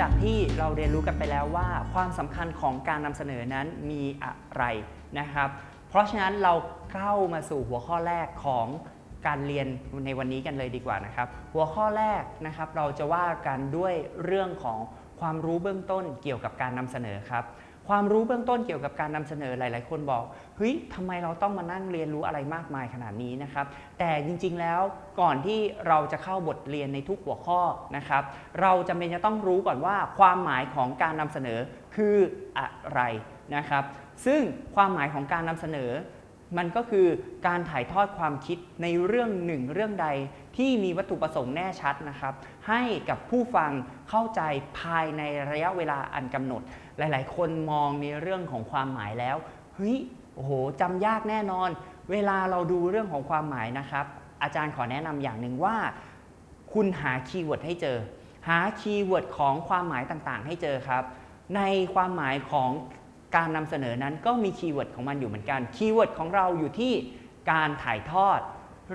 จากที่เราเรียนรู้กันไปแล้วว่า ความสำคัญของการนำเสนอนั้นมีอะไรนะครับ เพราะฉะนั้นเราเข้ามาสู่หัวข้อแรกของการเรียนในวันนี้กันเลยดีกว่านะครับ หัวข้อแรกนะครับเราจะว่ากันด้วยเรื่องของความรู้เบื้องต้นเกี่ยวกับการนำเสนอครับ ความรู้เบื้องต้นเกี่ยวกับการนำเสนอหลาย ๆ คนบอกเฮ้ยทำไมเราต้องมานั่งเรียนรู้อะไรมากมายขนาดนี้นะครับ แต่จริง ๆ แล้วก่อนที่เราจะเข้าบทเรียนในทุกหัวข้อนะครับ เราจำเป็นจะต้องรู้ก่อนว่าความหมายของการนำเสนอคืออะไรนะครับ ซึ่งความหมายของการนำเสนอ มันก็คือการถ่ายทอดความคิดในเรื่องหนึ่งเรื่องใดที่มีวัตถุประสงค์แน่ชัดนะครับ ให้กับผู้ฟังเข้าใจภายในระยะเวลาอันกำหนด หลาย ๆ คนมองในเรื่องของความหมายแล้วเฮ้ยโอ้โหจำยากแน่นอน เวลาเราดูเรื่องของความหมายนะครับ อาจารย์ขอแนะนำอย่างหนึ่งว่า คุณหา keyword ให้เจอ หา keyword ของความหมายต่างๆ ให้เจอครับ ในความหมายของ การนำเสนอนั้นก็มี keyword ของมันอยู่เหมือนกัน keyword ของเราอยู่ที่การถ่ายทอด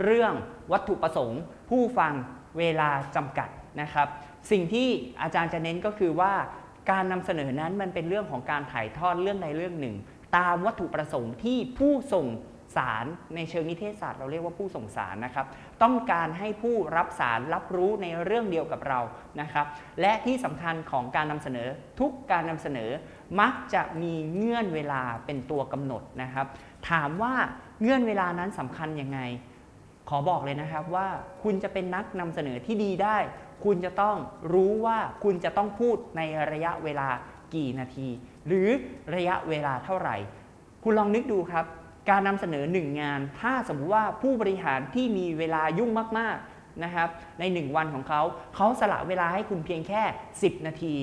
เรื่องวัตถุประสงค์ ผู้ฟังเวลาจำกัดนะครับ สิ่งที่อาจารย์จะเน้นก็คือว่าการนำเสนอนั้นมันเป็นเรื่องของการถ่ายทอดเรื่องใดเรื่องหนึ่ง ตามวัตถุประสงค์ที่ผู้ส่ง สารในเชิงนิเทศศาสตร์เราเรียกว่าผู้ส่งสารนะครับ ต้องการให้ผู้รับสารรับรู้ในเรื่องเดียวกับเรานะครับ และที่สำคัญของการนำเสนอทุกการนำเสนอมักจะมีเงื่อนเวลาเป็นตัวกำหนดนะครับ ถามว่าเงื่อนเวลานั้นสำคัญยังไง ขอบอกเลยนะครับว่าคุณจะเป็นนักนำเสนอที่ดีได้ คุณจะต้องรู้ว่าคุณจะต้องพูดในระยะเวลากี่นาที หรือระยะเวลาเท่าไหร่ คุณลองนึกดูครับ การนำเสนอหนึ่งงาน ถ้าสมมติว่าผู้บริหารที่มีเวลายุ่งมากๆนะครับ ในหนึ่งวันของเขาเขาสละเวลาให้คุณเพียงแค่ 10 นาที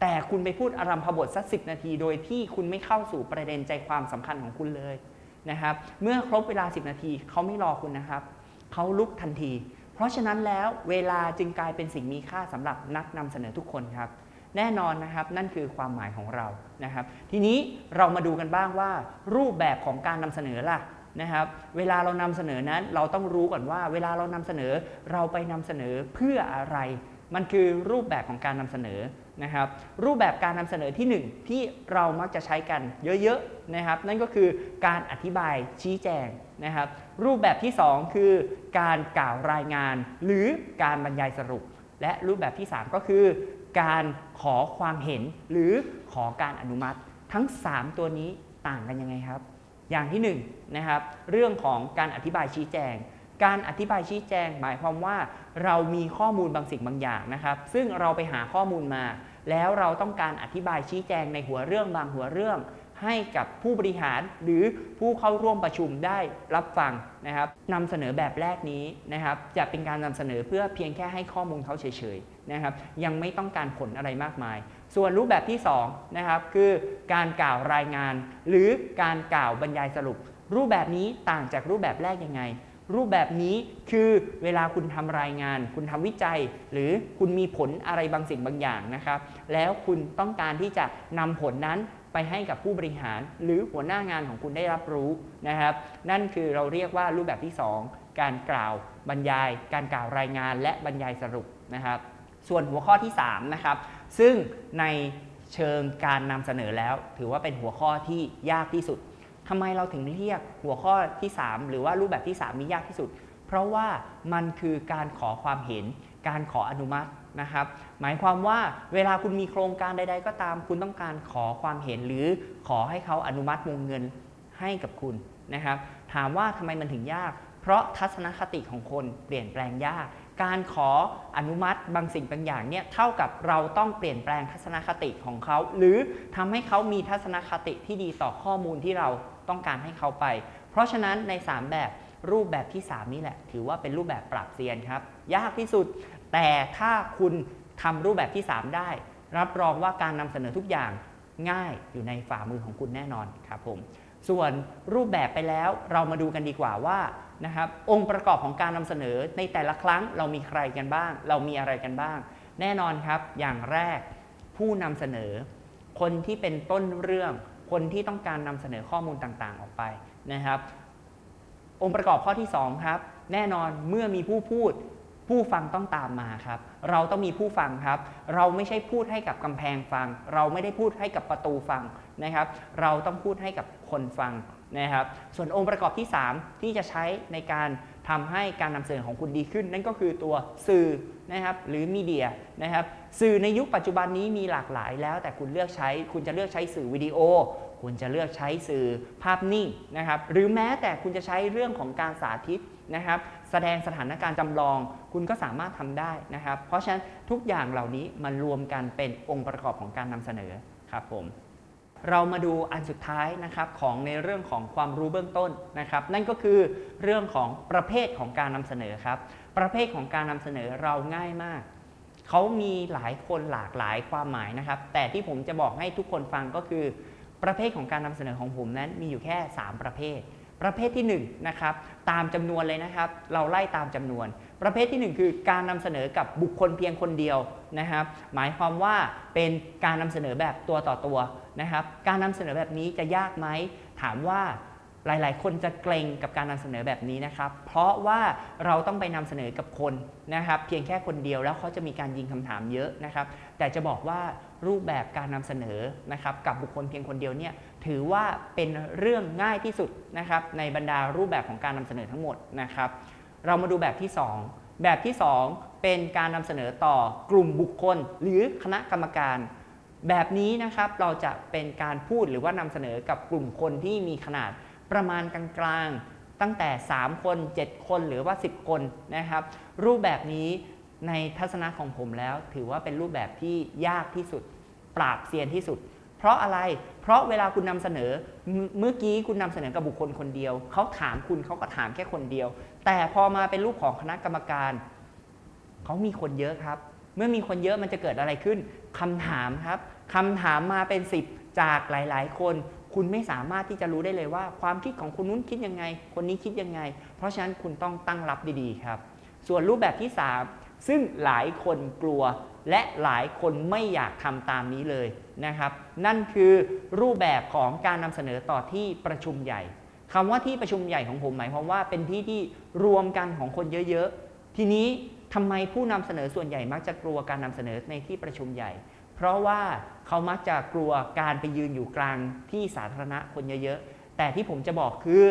แต่คุณไปพูดอารัมพบทสักสินาที โดยที่คุณไม่เข้าสู่ประเด็นใจความสำคัญของคุณเลยนะครับ เมื่อครบเวลา 10 นาทีเขาไม่รอคุณนะครับเขาลุกทันที เพราะฉะนั้นแล้วเวลาจึงกลายเป็นสิ่งมีค่าสำหรับนักนำเสนอทุกคนครับ แน่นอนนะครับนั่นคือความหมายของเรานะครับ ทีนี้เรามาดูกันบ้างว่า รูปแบบของการนำเสนอล่ะนะครับเวลาเรานำเสนอนั้นเราต้องรู้ก่อนว่า เวลาเรานำเสนอเราไปนำเสนอเพื่ออะไร มันคือรูปแบบของการนำเสนอนะครับ รูปแบบการนำเสนอที่ 1 ที่เรามักจะใช้กันเยอะๆนะครับ นั่นก็คือการอธิบายชี้แจงนะครับ รูปแบบที่ 2 คือการกล่าวรายงาน หรือการบรรยายสรุป และรูปแบบที่ 3 ก็คือ การขอความเห็นหรือขอการอนุมัติ ทั้ง 3 ตัวนี้ต่างกันยังไงครับ อย่างที่1นนะครับเรื่องของการอธิบายชี้แจง การอธิบายชี้แจง หมายความว่าเรามีข้อมูลบางสิ่งบางอย่างนะครับ ซึ่งเราไปหาข้อมูลมา แล้วเราต้องการอธิบายชี้แจงในหัวเรื่องบางหัวเรื่อง ให้กับผู้บริหารหรือผู้เข้าร่วมประชุมได้รับฟังนะครับนำเสนอแบบแรกนี้นะครับจะเป็นการนำเสนอเพื่อเพียงแค่ให้ข้อมูลเขาเฉยๆนะครับยังไม่ต้องการผลอะไรมากมาย ส่วนรูปแบบที่2นะครับคือการกล่าวรายงาน หรือการกล่าวบรรยายสรุป รูปแบบนี้ต่างจากรูปแบบแรกยังไงรูปแบบนี้คือเวลาคุณทำรายงาน คุณทำวิจัย หรือคุณมีผลอะไรบางสิ่งบางอย่างนะครับ แล้วคุณต้องการที่จะนำผลนั้น ไปให้กับผู้บริหาร หรือหัวหน้างานของคุณได้รับรู้นะครับ นั่นคือเราเรียกว่ารูปแบบที่ 2 การกล่าวบรรยาย การกล่าวรายงานและบรรยายสรุปนะครับ ส่วนหัวข้อที่3นะครับซึ่งในเชิงการนำเสนอแล้ว ถือว่าเป็นหัวข้อที่ยากที่สุดทำไมเราถึงเรียกหัวข้อที่ 3 หรือว่ารูปแบบที่ 3 นี้ยากที่สุด เพราะว่ามันคือการขอความเห็น การขออนุมัติ นะครับหมายความว่าเวลาคุณมีโครงการใด ๆ ก็ตาม คุณต้องการขอความเห็นหรือขอให้เขาอนุมัติวงเงินให้กับคุณนะครับ ถามว่าทำไมมันถึงยาก เพราะทัศนคติของคนเปลี่ยนแปลงยาก การขออนุมัติบางสิ่งบางอย่างเนี่ยเท่ากับเราต้องเปลี่ยนแปลงทัศนคติของเขา หรือทำให้เขามีทัศนคติที่ดีต่อข้อมูลที่เราต้องการให้เขาไป เพราะฉะนั้นใน 3 แบบรูปแบบที่ 3 นี่แหละ ถือว่าเป็นรูปแบบปรับเซียนครับ ยากที่สุด แต่ถ้าคุณทำรูปแบบที่ 3 ได้ รับรองว่าการนำเสนอทุกอย่างง่ายอยู่ในฝ่ามือของคุณแน่นอนครับผมส่วนรูปแบบไปแล้วเรามาดูกันดีกว่าว่านะครับองค์ประกอบของการนำเสนอในแต่ละครั้งเรามีใครกันบ้าง เรามีอะไรกันบ้าง แน่นอนครับ อย่างแรกผู้นำเสนอ คนที่เป็นต้นเรื่อง คนที่ต้องการนำเสนอข้อมูลต่างๆ ออกไปนะครับ องค์ประกอบข้อที่ 2 ครับ แน่นอนเมื่อมีผู้พูด ผู้ฟังต้องตามมาครับ เราต้องมีผู้ฟังครับ เราไม่ใช่พูดให้กับกำแพงฟัง เราไม่ได้พูดให้กับประตูฟังนะครับ เราต้องพูดให้กับคนฟังนะครับ ส่วนองค์ประกอบที่ 3 ที่จะใช้ในการทำให้การนำเสนอของคุณดีขึ้น นั่นก็คือตัวสื่อนะครับหรือมีเดียนะครับสื่อในยุคปัจจุบันนี้มีหลากหลายแล้ว แต่คุณเลือกใช้ คุณจะเลือกใช้สื่อวิดีโอ คุณจะเลือกใช้สื่อภาพนิ่งนะครับหรือแม้แต่คุณจะใช้เรื่องของการสาธิต นะครับ แสดงสถานการณ์จำลองคุณก็สามารถทำได้นะครับ เพราะฉะนั้นทุกอย่างเหล่านี้มันรวมกันเป็นองค์ประกอบของการนำเสนอครับผมเรามาดูอันสุดท้ายนะครับของในเรื่องของความรู้เบื้องต้นนะครับ นั่นก็คือเรื่องของประเภทของการนำเสนอครับ ประเภทของการนำเสนอเราง่ายมากเขามีหลายคนหลากหลายความหมายนะครับ แต่ที่ผมจะบอกให้ทุกคนฟังก็คือ ประเภทของการนำเสนอของผมนั้นมีอยู่แค่ 3 ประเภท ประเภทที่1นะครับตามจำนวนเลยนะครับ เราไล่ตามจำนวน ประเภทที่ 1 คือการนำเสนอกับบุคคลเพียงคนเดียวนะครับ หมายความว่าเป็นการนำเสนอแบบตัวต่อตัวนะครับ การนำเสนอแบบนี้จะยากไหมถามว่า หลายๆ คนจะเกรงกับการนำเสนอแบบนี้นะครับ เพราะว่าเราต้องไปนำเสนอกับคนนะครับ เพียงแค่คนเดียวแล้วเขาจะมีการยิงคำถามเยอะนะครับ แต่จะบอกว่ารูปแบบการนำเสนอนะครับกับบุคคลเพียงคนเดียวเนี่ยถือว่าเป็นเรื่องง่ายที่สุดนะครับในบรรดารูปแบบของการนำเสนอทั้งหมดนะครับ เรามาดูแบบที่ 2 แบบที่ 2 เป็นการนำเสนอต่อกลุ่มบุคคล หรือคณะกรรมการแบบนี้นะครับเราจะเป็นการพูดหรือว่านำเสนอกับกลุ่มคนที่มีขนาด ประมาณกลางๆ ตั้งแต่ 3 คน 7 คนหรือว่า 10 คนนะครับ รูปแบบนี้ในทัศนะของผมแล้ว ถือว่าเป็นรูปแบบที่ยากที่สุด ปราบเซียนที่สุด เพราะอะไรเพราะเวลาคุณนำเสนอเมื่อกี้คุณนำเสนอกับบุคคลคนเดียว เขาถามคุณเขาก็ถามแค่คนเดียว แต่พอมาเป็นรูปของคณะกรรมการเขามีคนเยอะครับ เมื่อมีคนเยอะมันจะเกิดอะไรขึ้นคำถามครับคำถามมาเป็น 10 จากหลาย ๆ คน คุณไม่สามารถที่จะรู้ได้เลยว่า ความคิดของคนนู้นคิดยังไง คนนี้คิดยังไง เพราะฉะนั้นคุณต้องตั้งรับดีๆครับ ส่วนรูปแบบที่ 3 ซึ่งหลายคนกลัว และหลายคนไม่อยากทำตามนี้เลยนะครับ นั่นคือรูปแบบของการนำเสนอต่อที่ประชุมใหญ่คำว่าที่ประชุมใหญ่ของผมหมายความว่าเป็นที่ที่รวมกันของคนเยอะๆ ทีนี้ทำไมผู้นำเสนอส่วนใหญ่มักจะกลัวการนำเสนอในที่ประชุมใหญ่ เพราะว่าเขามักจะกลัวการไปยืนอยู่กลางที่สาธารณะคนเยอะๆ แต่ที่ผมจะบอกคือ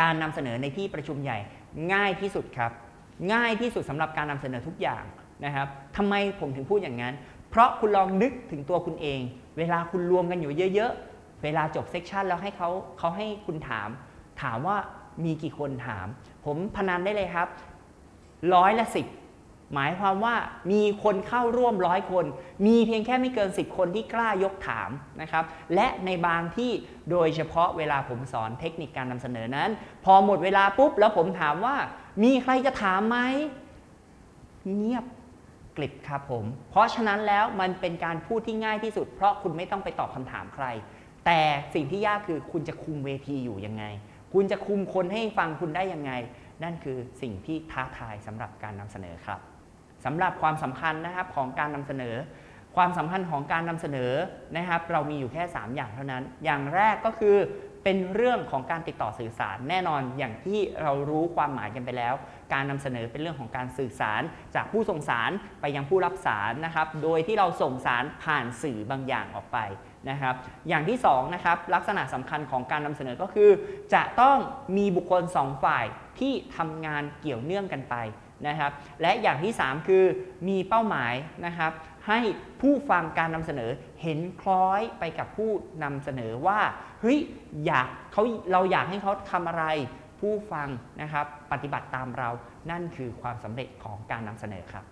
การนำเสนอในที่ประชุมใหญ่ง่ายที่สุดครับ ง่ายที่สุดสำหรับการนำเสนอทุกอย่างนะครับทำไมผมถึงพูดอย่างนั้น เพราะคุณลองนึกถึงตัวคุณเอง เวลาคุณรวมกันอยู่เยอะๆ เวลาจบเซกชันแล้วให้เขาเขาให้คุณถาม ถามว่ามีกี่คนถาม ผมพนันได้เลยครับ ร้อยละสิบ หมายความว่ามีคนเข้าร่วมร้อยคน มีเพียงแค่ไม่เกิน 10 คนที่กล้ายกถามนะครับ และในบางที่โดยเฉพาะเวลาผมสอนเทคนิคการนำเสนอนั้น พอหมดเวลาปุ๊บแล้วผมถามว่า มีใครจะถามไหมเงียบกลิบครับผม เพราะฉะนั้นแล้วมันเป็นการพูดที่ง่ายที่สุด เพราะคุณไม่ต้องไปตอบคำถามใคร แต่สิ่งที่ยากคือคุณจะคุมเวทีอยู่ยังไง คุณจะคุมคนให้ฟังคุณได้ยังไง นั่นคือสิ่งที่ท้าทายสำหรับการนำเสนอครับ สำหรับความสำคัญนะครับของการนำเสนอ ความสำคัญของการนำเสนอนะครับ เรามีอยู่แค่ 3 อย่างเท่านั้น อย่างแรกก็คือเป็นเรื่องของการติดต่อสื่อสารแน่นอนอย่างที่เรารู้ความหมายกันไปแล้ว การนำเสนอเป็นเรื่องของการสื่อสาร จากผู้ส่งสารไปยังผู้รับสารนะครับ โดยที่เราส่งสารผ่านสื่อบางอย่างออกไปนะครับ อย่างที่2นะครับลักษณะสำคัญของการนำเสนอก็คือ จะต้องมีบุคคล 2 ฝ่ายที่ทำงานเกี่ยวเนื่องกันไป นะครับและอย่างที่ 3 คือมีเป้าหมายนะครับให้ผู้ฟังการนำเสนอเห็นคล้อยไปกับผู้นำเสนอว่าเฮ้ยอยากเขาเราอยากให้เขาทำอะไรผู้ฟังนะครับปฏิบัติตามเรานั่นคือความสำเร็จของการนำเสนอครับ